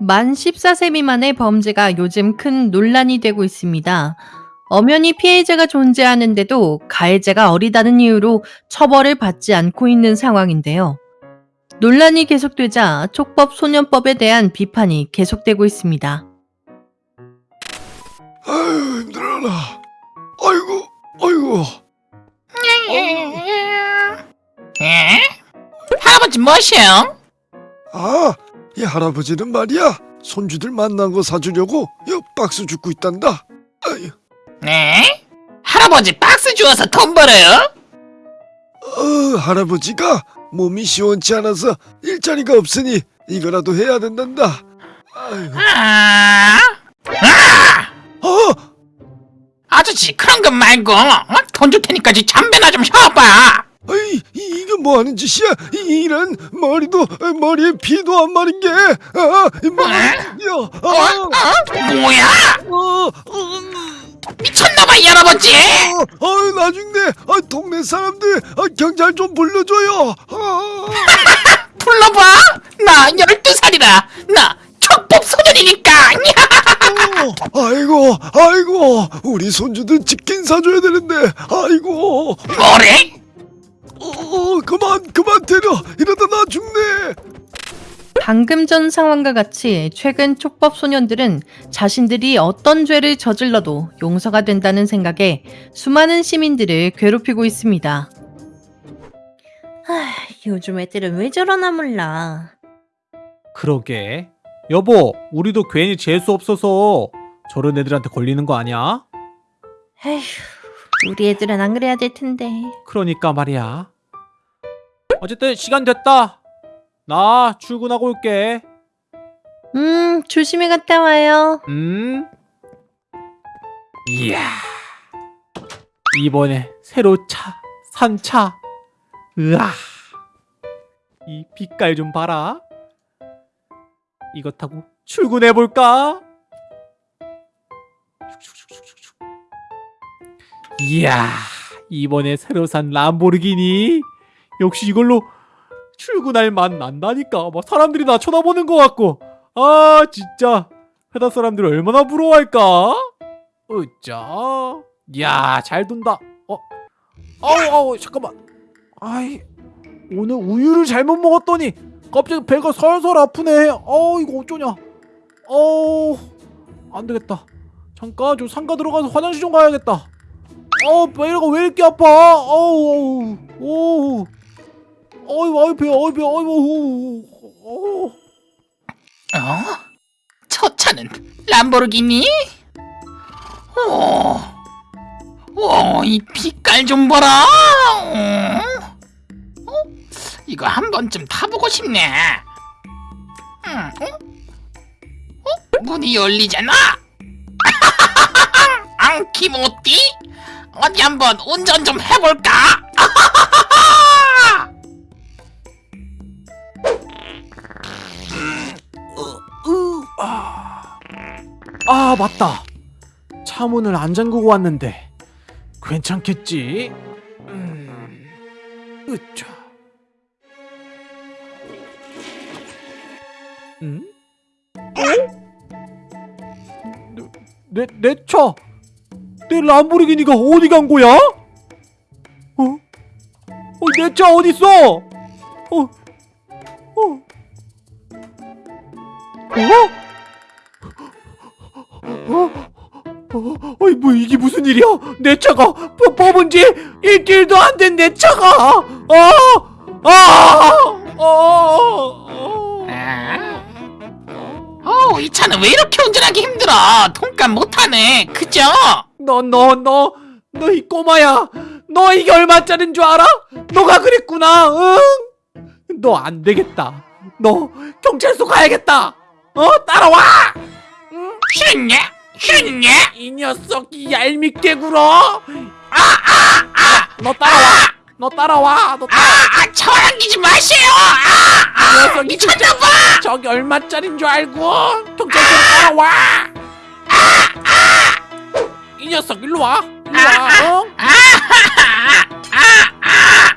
만 14세 미만의 범죄가 요즘 큰 논란이 되고 있습니다. 엄연히 피해자가 존재하는데도 가해자가 어리다는 이유로 처벌을 받지 않고 있는 상황인데요. 논란이 계속되자 촉법 소년법에 대한 비판이 계속되고 있습니다. 아유 힘들어라 아이고 아이고 에? 할아버지 뭐시요? 아 이 할아버지는 말이야 손주들 만난 거 사주려고 여 박스 줍고 있단다 아유 네? 할아버지 박스 주워서 돈 벌어요? 어, 할아버지가 몸이 시원치 않아서 일자리가 없으니 이거라도 해야 된단다 아이고 아, 아! 어 아저씨 그런 거 말고 어? 돈줄 테니까 지 담배나 좀 펴봐 아이 이- 이게 뭐 하는 짓이야? 이- 이런 머리도 머리에 피도 안 마른 게 아, 어? 아, 어? 뭐야? 어, 어, 미쳤나봐 이 할아버지! 어, 아유 나중에 아, 동네 사람들 아, 경찰 좀 불러줘요. 아, 불러봐! 나 12살이라 나 촉법 소년이니까! 어, 아이고 아이고 우리 손주들 치킨 사줘야 되는데 아이고. 뭐래? 그만 그만 때려 이러다 나 죽네. 방금 전 상황과 같이 최근 촉법 소년들은 자신들이 어떤 죄를 저질러도 용서가 된다는 생각에 수많은 시민들을 괴롭히고 있습니다. 하, 요즘 애들은 왜 저러나 몰라. 그러게. 여보, 우리도 괜히 재수 없어서 저런 애들한테 걸리는 거 아니야? 에휴, 우리 애들은 안 그래야 될 텐데. 그러니까 말이야. 어쨌든 시간 됐다. 나 출근하고 올게. 음, 조심히 갔다 와요. 음. 이야. 이번에 새로 차, 산 차. 으아. 이 빛깔 좀 봐라. 이거 타고 출근해 볼까? 이야. 이번에 새로 산 람보르기니. 역시 이걸로 출근할 맛 난다니까. 막 사람들이 나 쳐다보는 것 같고. 아 진짜. 회사 사람들 얼마나 부러워할까? 으짜. 야잘 돈다. 어. 아우 아우 잠깐만. 아이 오늘 우유를 잘못 먹었더니 갑자기 배가 설설 아프네. 어 이거 어쩌냐. 어우 안되겠다. 잠깐 저 상가 들어가서 화장실 좀 가야겠다. 어 배가 왜 이렇게 아파? 어우 어우 어우 어이 배 어이 배 어이 어우 어? 저 차는 람보르기니? 오, 오, 이 빛깔 좀 봐라. 어? 어? 이거 한 번쯤 타보고 싶네. 음, 어? 어? 문이 열리잖아. 앙키모띠? 어디 한번 운전 좀 해볼까? 아 맞다 차 문을 안 잠그고 왔는데 괜찮겠지? 음, 으쌰 음? 어? 내, 내 차! 내 람보르기니가 어디 간 거야? 어? 어, 내 차 어딨어? 어? 어? 어? 어? 어? 어이 뭐 이게 무슨 일이야? 내 차가 뭐 뽑- 뽑은 지 일주일도 안 된 내 차가 아! 아! 어! 아? 어우, 이 차는 왜 이렇게 운전하기 힘들어? 통값 못하네. 그죠? 너 너 너 너 이 꼬마야 너 이게 얼마짜린 줄 알아? 너가 그랬구나 응? 너 안 되겠다 너 경찰서 가야겠다 어 따라와 싫냐? 싫냐? 이 녀석이 얄밉게 굴어 아 아 아 너 따라와 너 따라와 너 따라와 아, 아, 저랑기지 마세요. 아, 이 아, 녀석이 미쳤나봐. 저기 얼마짜린 줄 알고 경찰서 따라와 이 녀석 일로 와 일로 와 어?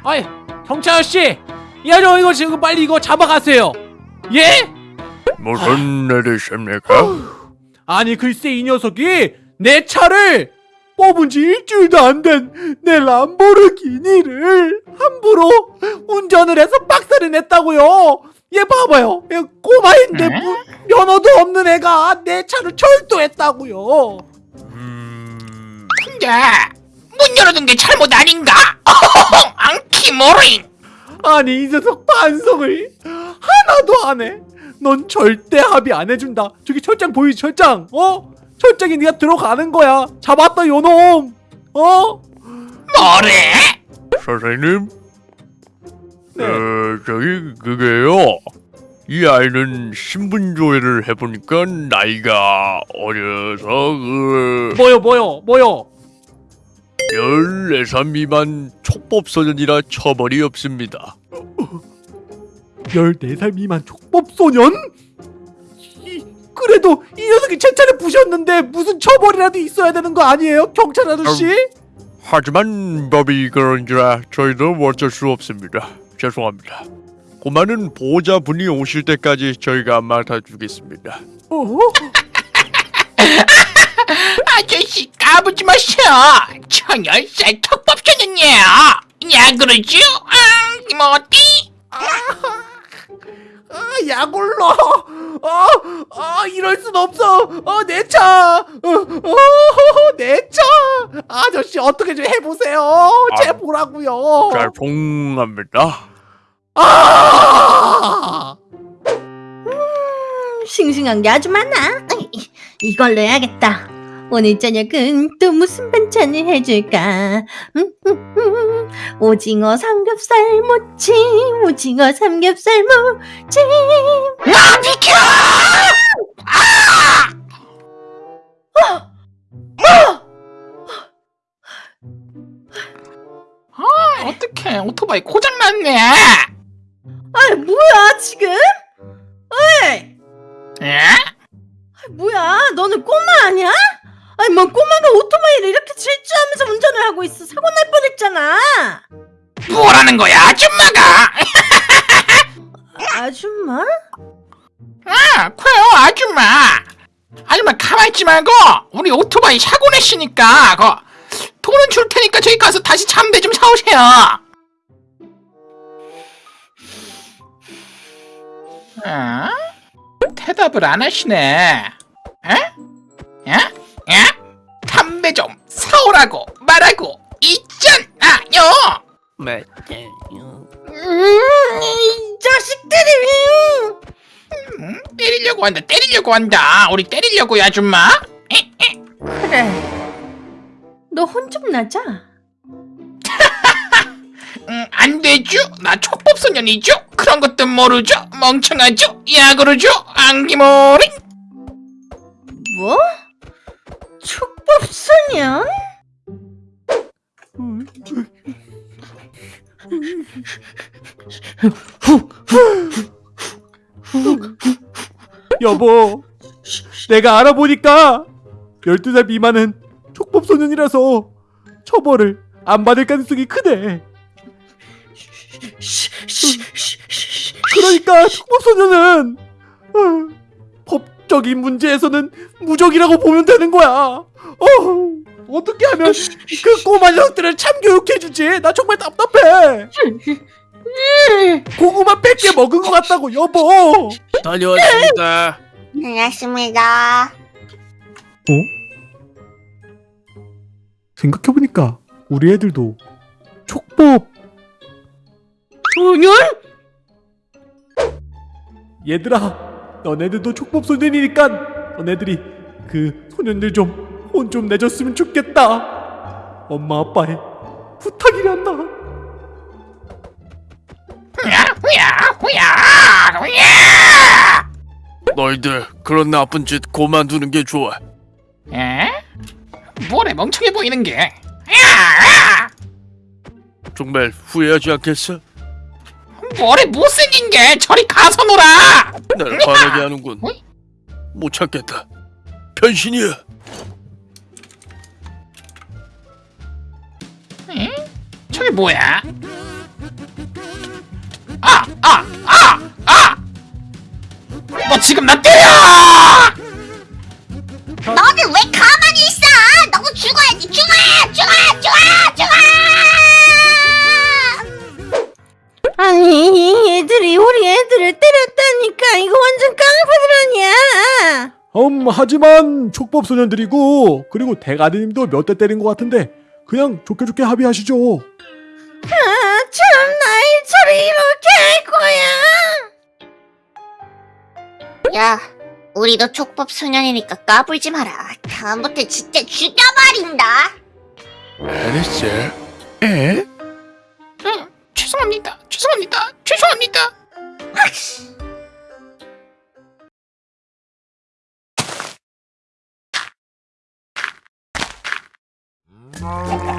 어이 경찰 아저씨 이 아저 이거 지금 빨리 이거 잡아가세요 예? 무슨 일이십니까? 아니 글쎄 이 녀석이 내 차를 뽑은 지 일주일도 안 된 내 람보르기니를 함부로 운전을 해서 박살을 냈다고요. 얘 봐봐요. 얘 꼬마인데 에? 무- 면허도 없는 애가 내 차를 철도했다고요. 음... 근데 문 열어둔 게 잘못 아닌가? 앙키모린 아니 이 녀석 반성을 하나도 안 해. 넌 절대 합의 안 해준다. 저기 철장 보이지 철장? 어? 철장에 네가 들어가는 거야. 잡았다 요놈. 어? 뭐래? 선생님? 네. 어, 저기 그게요. 이 아이는 신분조회를 해보니까 나이가 어려서 그... 뭐요 뭐요 뭐요? 14살 미만 촉법소년이라 처벌이 없습니다. 14살 미만 촉법소년? 이, 그래도 이 녀석이 제 차를 부셨는데 무슨 처벌이라도 있어야 되는 거 아니에요? 경찰 아저씨? 하지만 법이 그런지라 저희도 어쩔 수 없습니다. 죄송합니다. 고마는 보호자분이 오실 때까지 저희가 맡아주겠습니다. 어? 아저씨 까부지 마셔 천열살 턱법전이야 야 그러죠? 앙키모티 아, 약올로! 어, 어, 이럴 순 없어! 어, 내 차! 어, 어, 내 차! 아저씨, 어떻게 좀 해보세요! 제 보라고요 죄송합니다. 아! 싱싱한 게 아주 많아. 이- 이걸로 해야겠다. 오늘 저녁은 또 무슨 반찬을 해줄까? 음, 음, 음. 오징어 삼겹살 무침, 오징어 삼겹살 무침. 아 비켜 아 어떡해 오토바이 고장났네 아, 뭐야 지금? 어이, 에? 아, 뭐야? 너는 꼬마 아니야? 아니 뭐 꼬마가 오토바이를 이렇게 질주하면서 운전을 하고 있어 사고 날 뻔했잖아. 뭐라는 거야 아줌마가 아줌마? 아 그래요 아줌마 아줌마 가만히 있지 말고 우리 오토바이 사고 냈으니까 그 돈은 줄 테니까 저기 가서 다시 잠배 좀 사오세요 어? 대답을 안 하시네 때리려고 한다 때리려고 한다 우리 때리려고 요 아줌마 에? 에? 그래. 너 혼 좀 나자. 음, 안 되죠? 나 촉법소년이죠? 그런 것도 모르죠? 멍청하죠? 야구르죠? 안기모리? 뭐? 촉법소년? 여보, 내가 알아보니까 12살 미만은 촉법소년이라서 처벌을 안 받을 가능성이 크대. 그러니까 촉법소년은 어, 법적인 문제에서는 무적이라고 보면 되는 거야. 어, 어떻게 하면 그 꼬마 녀석들을 참교육해주지? 나 정말 답답해. 고구마 100개 먹은 것 같다고 여보. 다녀왔습니다. 반갑습니다. 어? 생각해보니까 우리 애들도 촉법 소년? 얘들아 너네들도 촉법 소년이니까 너네들이 그 소년들 좀 혼좀 내줬으면 좋겠다 엄마 아빠의 부탁이란다 후야 후야 후야 너희들 그런 나쁜 짓 고만두는 게 좋아. 에? 뭐래 멍청해 보이는 게 야! 정말 후회하지 않겠어? 뭐래 못생긴 게 저리 가서 놀아 날 화나게 하는군. 어이? 못 참겠다. 변신이야. 에? 저게 뭐야? 아! 아! 아! 아! 너 지금 나 때려! 너는 왜 가만히 있어? 너도 죽어야지. 죽어! 죽어! 죽어! 죽어! 아니 얘들이 우리 애들을 때렸다니까 이거 완전 깡패들 아니야 음 하지만 촉법 소년들이고 그리고 대가리님도 몇 대 때린 것 같은데 그냥 좋게 좋게 합의하시죠. 참 나일처럼 이렇게 할 거야 야, 우리도 촉법 소년이니까 까불지 마라. 다음부터 진짜 죽여버린다. 알았어. 에? 응, 죄송합니다. 죄송합니다. 죄송합니다. 아,